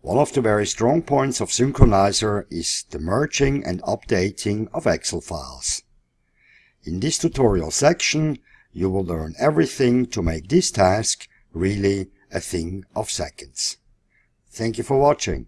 One of the very strong points of Synchronizer is the merging and updating of Excel files. In this tutorial section, you will learn everything to make this task really a thing of seconds. Thank you for watching.